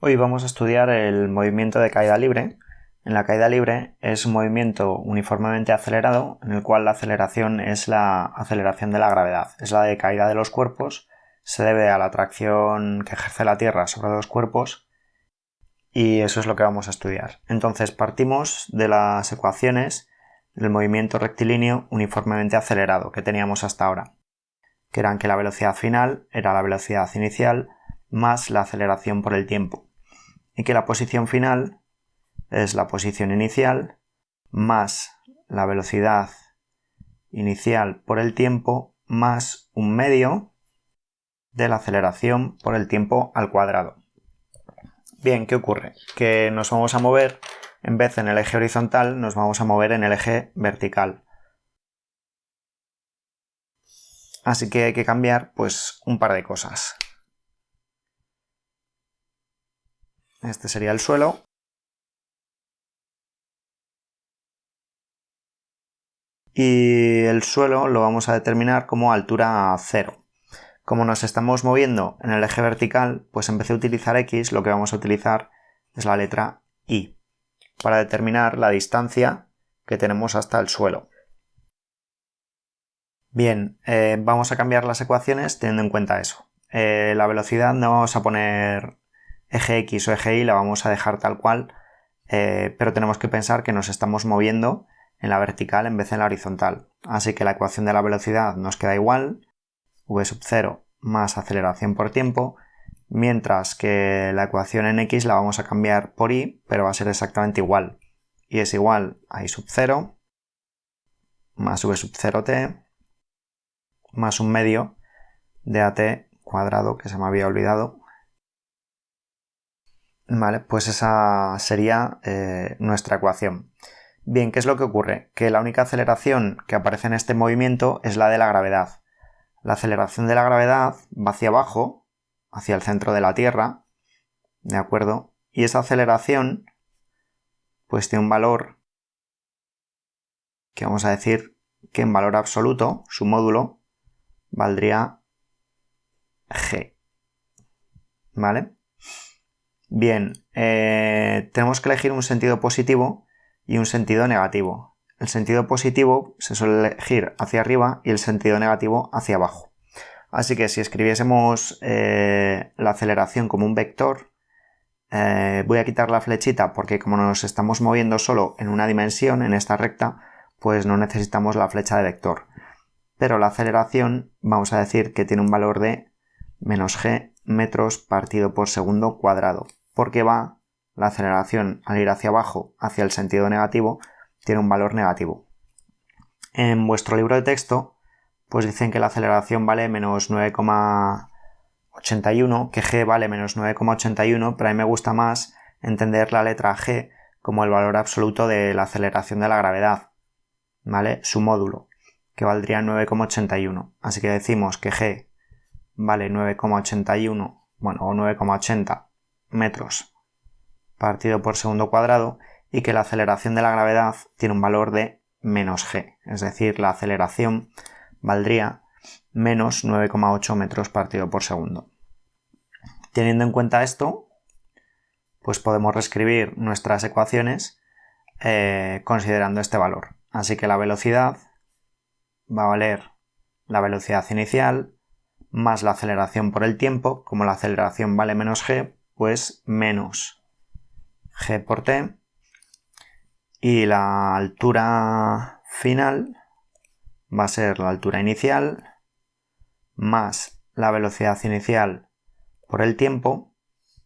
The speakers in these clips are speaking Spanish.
Hoy vamos a estudiar el movimiento de caída libre. En la caída libre es un movimiento uniformemente acelerado en el cual la aceleración es la aceleración de la gravedad, es la de caída de los cuerpos, se debe a la atracción que ejerce la Tierra sobre los cuerpos y eso es lo que vamos a estudiar. Entonces partimos de las ecuaciones del movimiento rectilíneo uniformemente acelerado que teníamos hasta ahora, que eran que la velocidad final era la velocidad inicial más la aceleración por el tiempo y que la posición final es la posición inicial más la velocidad inicial por el tiempo más un medio de la aceleración por el tiempo al cuadrado. Bien, ¿qué ocurre? Que nos vamos a mover, en vez en el eje horizontal, nos vamos a mover en el eje vertical. Así que hay que cambiar pues un par de cosas. Este sería el suelo. Y el suelo lo vamos a determinar como altura 0. Como nos estamos moviendo en el eje vertical, pues en vez de utilizar X, lo que vamos a utilizar es la letra Y, para determinar la distancia que tenemos hasta el suelo. Bien, eh, vamos a cambiar las ecuaciones teniendo en cuenta eso. Eh, la velocidad no vamos a poner eje X o eje Y la vamos a dejar tal cual, eh, pero tenemos que pensar que nos estamos moviendo en la vertical en vez de en la horizontal. Así que la ecuación de la velocidad nos queda igual, v sub 0 más aceleración por tiempo, mientras que la ecuación en x la vamos a cambiar por y, pero va a ser exactamente igual. Y es igual a y sub 0 más v sub 0t más un medio de at cuadrado que se me había olvidado Vale, pues esa sería eh, nuestra ecuación. Bien, ¿qué es lo que ocurre? Que la única aceleración que aparece en este movimiento es la de la gravedad. La aceleración de la gravedad va hacia abajo, hacia el centro de la Tierra, ¿de acuerdo? Y esa aceleración, pues tiene un valor que vamos a decir que en valor absoluto, su módulo, valdría g. ¿Vale? Bien, eh, tenemos que elegir un sentido positivo y un sentido negativo. El sentido positivo se suele elegir hacia arriba y el sentido negativo hacia abajo. Así que si escribiésemos eh, la aceleración como un vector, eh, voy a quitar la flechita porque como nos estamos moviendo solo en una dimensión, en esta recta, pues no necesitamos la flecha de vector. Pero la aceleración vamos a decir que tiene un valor de menos g metros partido por segundo cuadrado porque va la aceleración al ir hacia abajo, hacia el sentido negativo, tiene un valor negativo. En vuestro libro de texto, pues dicen que la aceleración vale menos 9,81, que g vale menos 9,81, pero a mí me gusta más entender la letra g como el valor absoluto de la aceleración de la gravedad, ¿vale? Su módulo, que valdría 9,81. Así que decimos que g vale 9,81, bueno, o 9,80 metros partido por segundo cuadrado y que la aceleración de la gravedad tiene un valor de menos g, es decir, la aceleración valdría menos 9,8 metros partido por segundo. Teniendo en cuenta esto, pues podemos reescribir nuestras ecuaciones eh, considerando este valor. Así que la velocidad va a valer la velocidad inicial más la aceleración por el tiempo, como la aceleración vale menos g, pues menos g por t y la altura final va a ser la altura inicial más la velocidad inicial por el tiempo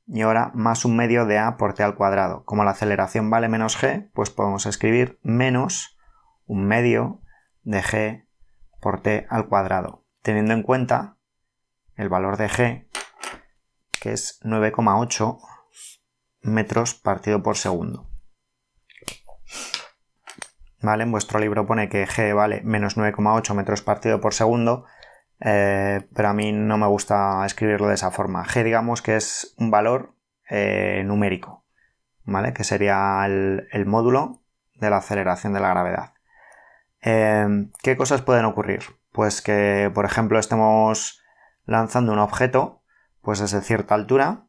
y ahora más un medio de a por t al cuadrado. Como la aceleración vale menos g, pues podemos escribir menos un medio de g por t al cuadrado, teniendo en cuenta el valor de g que es 9,8 metros partido por segundo. ¿Vale? En vuestro libro pone que g vale menos 9,8 metros partido por segundo, eh, pero a mí no me gusta escribirlo de esa forma. g digamos que es un valor eh, numérico, ¿vale? Que sería el, módulo de la aceleración de la gravedad. Eh, ¿Qué cosas pueden ocurrir? Pues que, por ejemplo, estemos lanzando un objeto pues desde cierta altura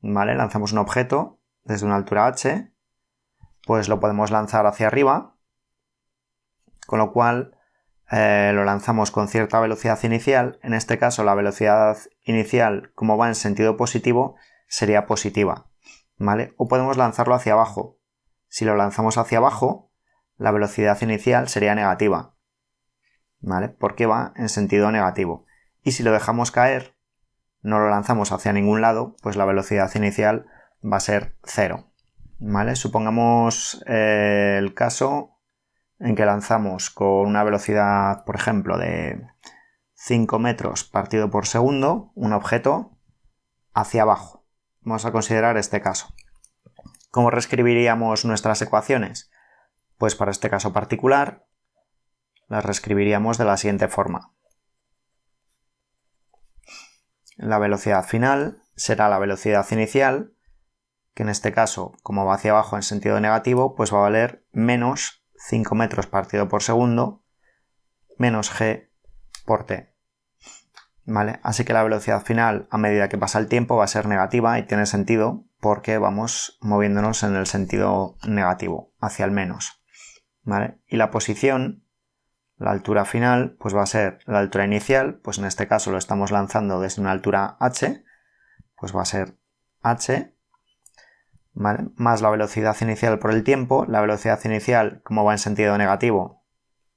¿vale? Lanzamos un objeto desde una altura h, pues lo podemos lanzar hacia arriba, con lo cual eh, lo lanzamos con cierta velocidad inicial. En este caso, la velocidad inicial, como va en sentido positivo, sería positiva, ¿vale? O podemos lanzarlo hacia abajo. Si lo lanzamos hacia abajo, la velocidad inicial sería negativa, ¿vale? Porque va en sentido negativo. Y si lo dejamos caer, no lo lanzamos hacia ningún lado, pues la velocidad inicial va a ser cero. ¿Vale? Supongamos eh, el caso en que lanzamos con una velocidad, por ejemplo, de 5 metros partido por segundo, un objeto hacia abajo. Vamos a considerar este caso. ¿Cómo reescribiríamos nuestras ecuaciones? Pues para este caso particular las reescribiríamos de la siguiente forma. La velocidad final será la velocidad inicial, que en este caso, como va hacia abajo en sentido negativo, pues va a valer menos 5 metros partido por segundo menos g por t. ¿Vale? Así que la velocidad final a medida que pasa el tiempo va a ser negativa y tiene sentido porque vamos moviéndonos en el sentido negativo, hacia el menos. ¿Vale? Y la posición la altura final pues va a ser la altura inicial, pues en este caso lo estamos lanzando desde una altura h, pues va a ser h, más la velocidad inicial por el tiempo. La velocidad inicial, como va en sentido negativo,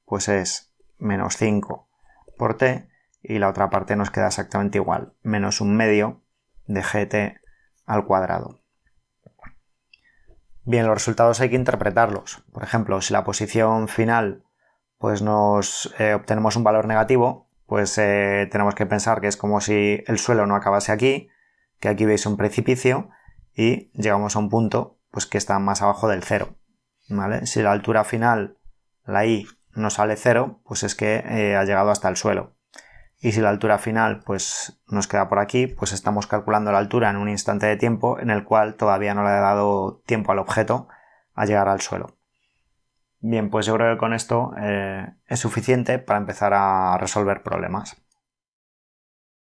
pues es menos 5 por t, y la otra parte nos queda exactamente igual, menos un medio de gt al cuadrado. Bien, los resultados hay que interpretarlos. Por ejemplo, si la posición final pues nos eh, obtenemos un valor negativo, pues eh, tenemos que pensar que es como si el suelo no acabase aquí, que aquí veis un precipicio y llegamos a un punto pues que está más abajo del cero. ¿vale? Si la altura final, la i, no sale cero, pues es que eh, ha llegado hasta el suelo. Y si la altura final pues nos queda por aquí, pues estamos calculando la altura en un instante de tiempo en el cual todavía no le ha dado tiempo al objeto a llegar al suelo. Bien, pues yo creo que con esto eh, es suficiente para empezar a resolver problemas.